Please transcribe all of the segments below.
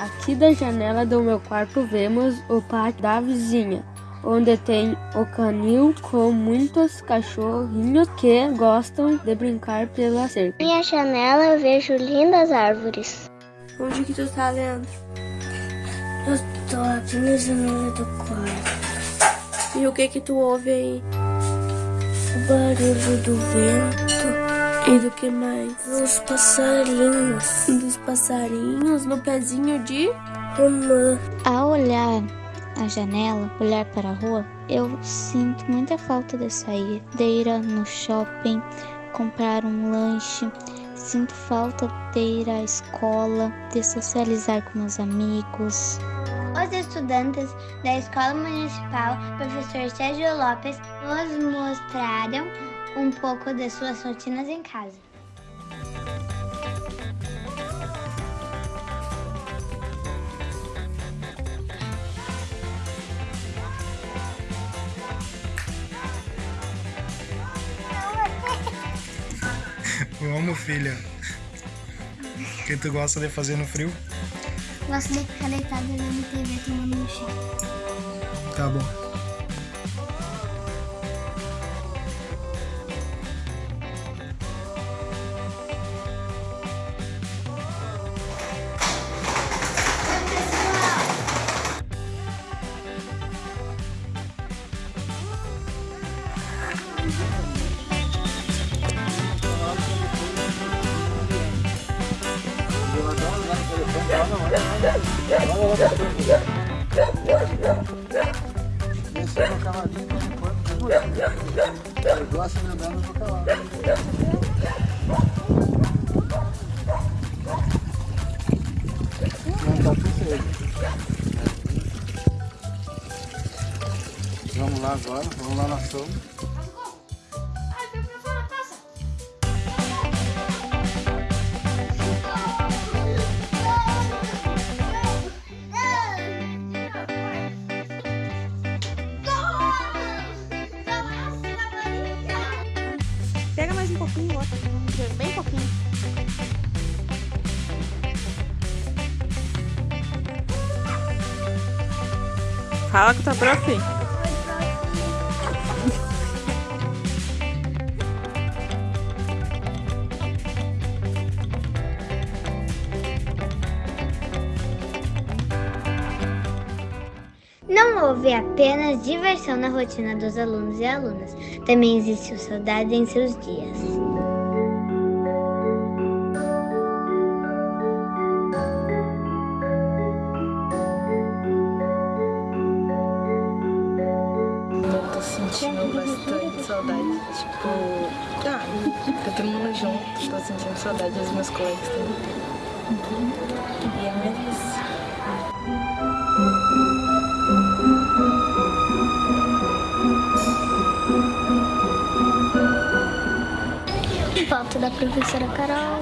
Aqui da janela do meu quarto vemos o pátio da vizinha, onde tem o canil com muitos cachorrinhos que gostam de brincar pela cerca. Minha janela eu vejo lindas árvores. Onde que tu tá lendo? Eu tô aqui na janela do quarto. E o que que tu ouve aí? O barulho do vento. E do que mais? Dos passarinhos. Dos passarinhos no pezinho de romã. Ao olhar a janela, olhar para a rua, eu sinto muita falta de sair, de ir no shopping, comprar um lanche. Sinto falta de ir à escola, de socializar com meus amigos. Os estudantes da Escola Municipal Professor Sérgio Lopes nos mostraram um pouco de suas rotinas em casa. Vamos, filha. O que tu gosta de fazer no frio? Gosto de ficar deitada vendo TV tomando um chá. Tá bom. Vamos lá agora, vamos lá na sombra. Pega mais um pouquinho, outro, bem pouquinho. Fala com tua prof. houve apenas diversão na rotina dos alunos e alunas, também existiu saudade em seus dias. Tô sentindo bastante saudade. Tipo, ah, tá todo mundo junto, tô sentindo saudade dos meus colegas também. E é isso. Falta da professora Carol,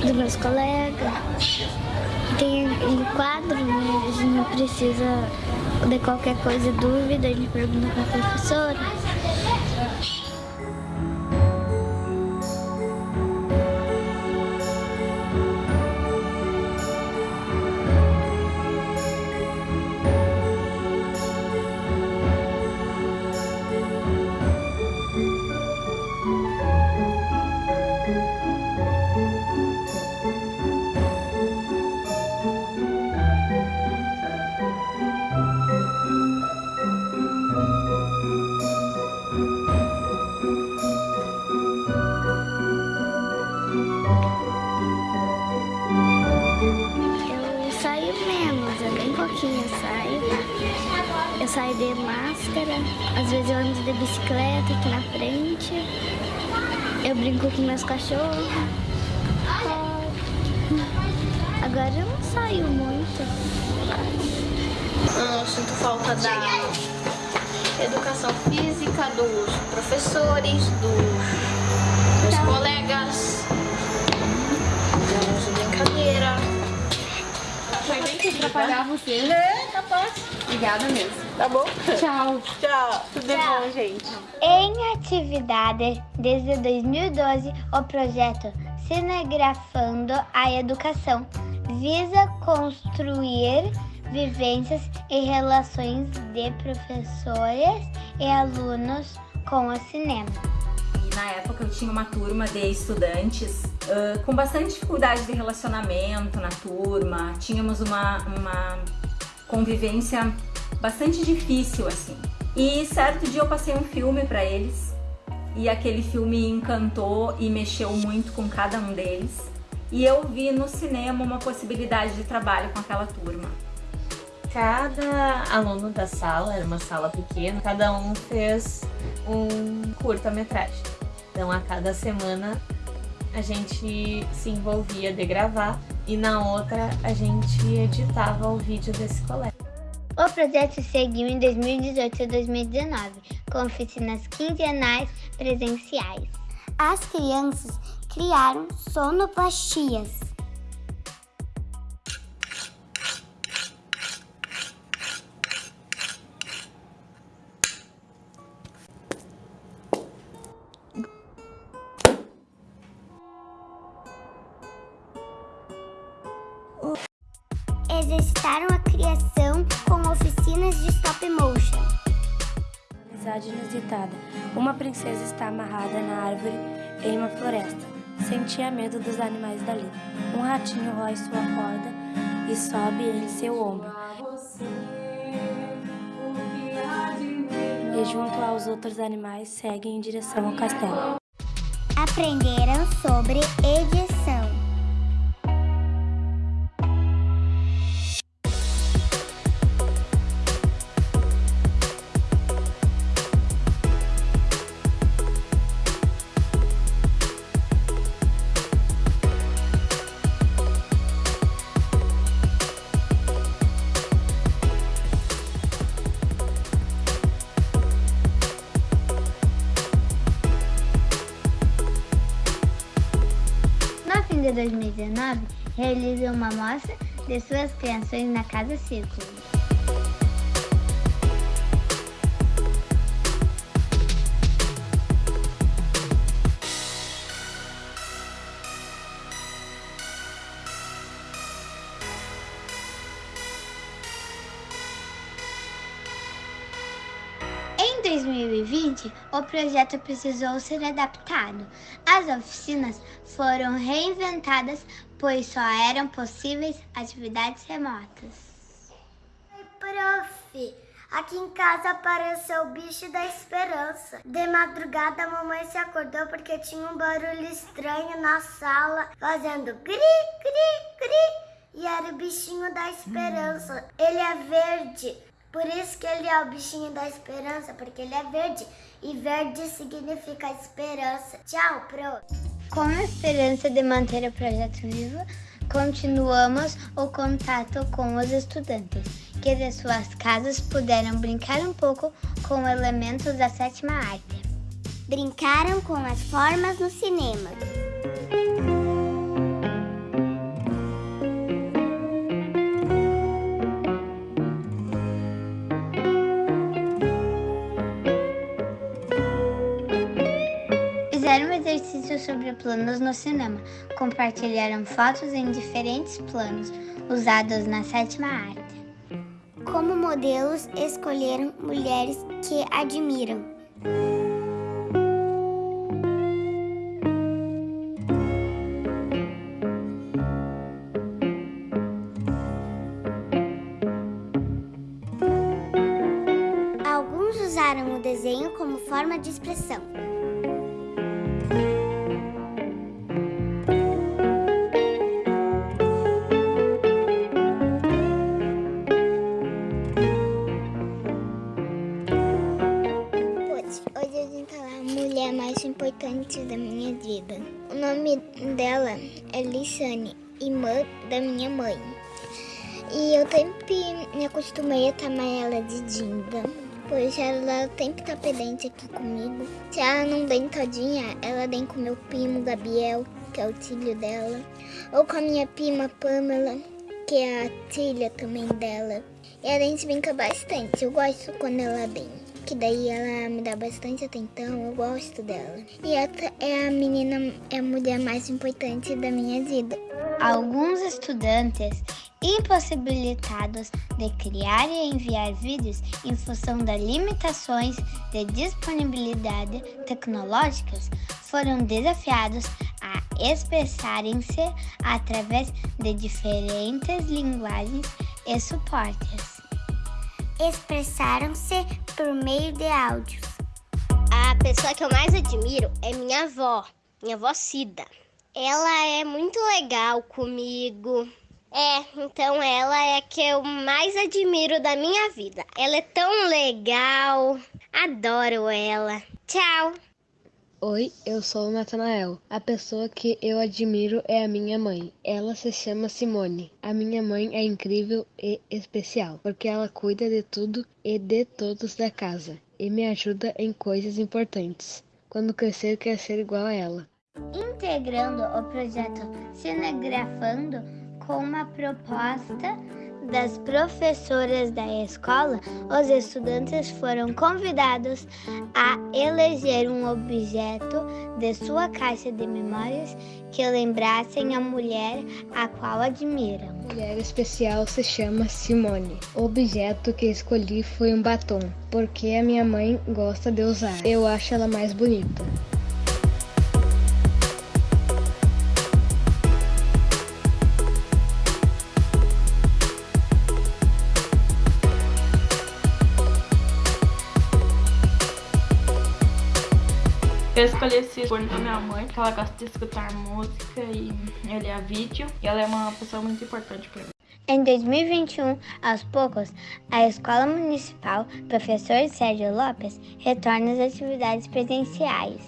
dos meus colegas. Tem um quadro, né? A gente precisa de qualquer coisa, dúvida, a gente pergunta para a professora. Meus cachorros. Agora eu não saio muito. Eu sinto falta da educação física, dos professores, dos meus colegas, de brincadeira. Foi bem que atrapalhar você. É, capaz. Obrigada mesmo. Tá bom? Tchau. Tchau. Tudo Tchau. bom, gente. Em atividades desde 2012, o projeto Cinegrafando a Educação visa construir vivências e relações de professores e alunos com o cinema. E na época eu tinha uma turma de estudantes uh, com bastante dificuldade de relacionamento na turma, tínhamos uma, uma convivência bastante difícil assim. E certo dia eu passei um filme para eles e aquele filme encantou e mexeu muito com cada um deles. E eu vi no cinema uma possibilidade de trabalho com aquela turma. Cada aluno da sala, era uma sala pequena, cada um fez um curta-metragem. Então a cada semana a gente se envolvia de gravar e na outra a gente editava o vídeo desse colégio. O projeto seguiu em 2018 e 2019, com oficinas quinzenais presenciais. As crianças criaram sonoplastias. Princesa está amarrada na árvore em uma floresta. Sentia medo dos animais dali. Um ratinho rói sua corda e sobe em seu ombro. E junto aos outros animais seguem em direção ao castelo. Aprenderam sobre edição. De 2019, realizou uma mostra de suas criações na Casa Círculo. Em 2020, o projeto precisou ser adaptado. As oficinas foram reinventadas, pois só eram possíveis atividades remotas. Oi, prof. Aqui em casa apareceu o bicho da esperança. De madrugada, a mamãe se acordou porque tinha um barulho estranho na sala, fazendo gri, gri, gri. E era o bichinho da esperança. Ele é verde. Por isso que ele é o bichinho da esperança, porque ele é verde. E verde significa esperança. Tchau, prof. Com a esperança de manter o projeto vivo, continuamos o contato com os estudantes, que de suas casas puderam brincar um pouco com elementos da sétima arte. Brincaram com as formas no cinema. Fizeram exercícios sobre planos no cinema, compartilharam fotos em diferentes planos usados na sétima arte. Como modelos, escolheram mulheres que admiram. Acostumei a chamar ela de Dinda, pois ela sempre tá pendente aqui comigo. Se ela não vem todinha, ela vem com meu primo Gabriel, que é o filho dela, ou com a minha prima Pamela, que é a filha também dela. E a gente brinca bastante, eu gosto quando ela vem. que daí ela me dá bastante atenção, eu gosto dela. E essa é a menina, é a mulher mais importante da minha vida. Alguns estudantes impossibilitados de criar e enviar vídeos em função das limitações de disponibilidade tecnológicas foram desafiados a expressarem-se através de diferentes linguagens e suportes. Expressaram-se por meio de áudios. A pessoa que eu mais admiro é minha avó, minha avó Cida. Ela é muito legal comigo. É, então ela é a que eu mais admiro da minha vida. Ela é tão legal. Adoro ela. Tchau. Oi, eu sou o Natanael. A pessoa que eu admiro é a minha mãe. Ela se chama Simone. A minha mãe é incrível e especial, porque ela cuida de tudo e de todos da casa e me ajuda em coisas importantes. Quando crescer, quer ser igual a ela. Integrando o projeto Cinegrafando com uma proposta das professoras da escola, os estudantes foram convidados a eleger um objeto de sua caixa de memórias que lembrassem a mulher a qual admiram. A mulher especial se chama Simone. O objeto que escolhi foi um batom, porque a minha mãe gosta de usar. Eu acho ela mais bonita. Eu escolhi esse fone da minha mãe, porque ela gosta de escutar música e olhar vídeo. E ela é uma pessoa muito importante para mim. Em 2021, aos poucos, a Escola Municipal Professor Sérgio Lopes retorna às atividades presenciais.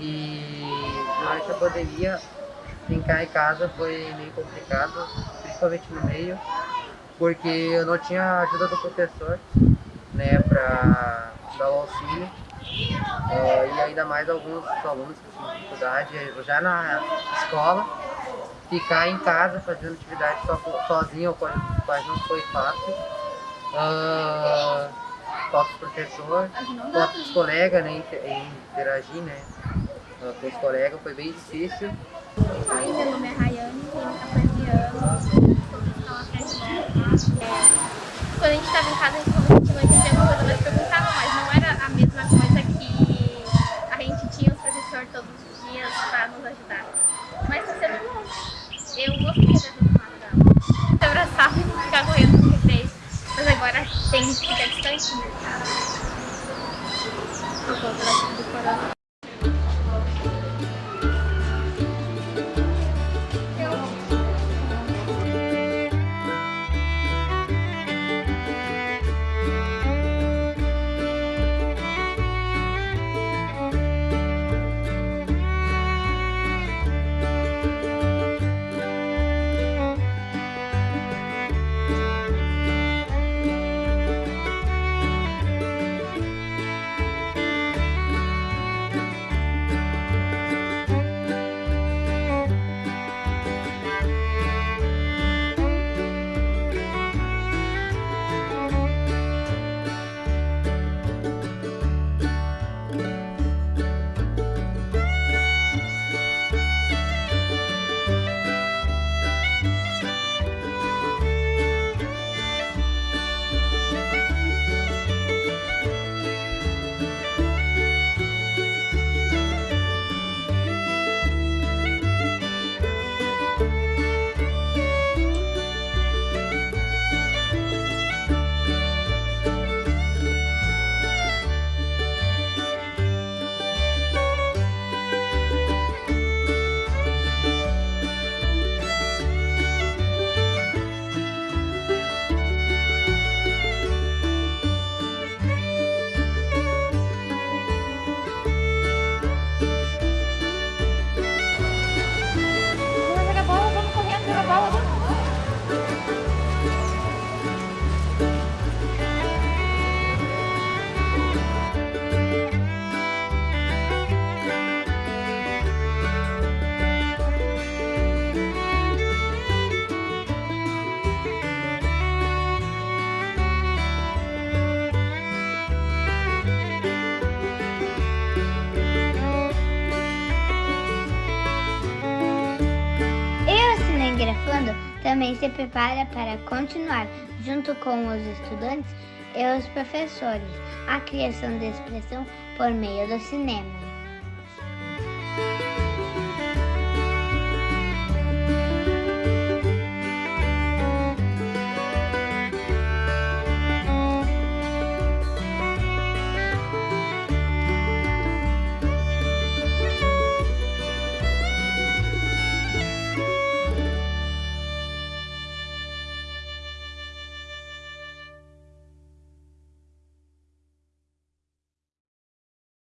E durante a pandemia brincar em casa foi meio complicado, principalmente no meio, porque eu não tinha ajuda do professor né, para dar o auxílio. Uh, e ainda mais alguns alunos que tinham dificuldade. Já na escola, ficar em casa fazendo atividade so, sozinho quase, não foi fácil. Uh, falta professor, falta os colegas, né, interagir, né, com os colegas, foi bem difícil. Oi, meu nome é Rayane, tenho 14 anos, estou na Quando a gente estava em casa, a gente não entendia uma coisa, mas perguntava, também se prepara para continuar, junto com os estudantes e os professores, a criação de expressão por meio do cinema.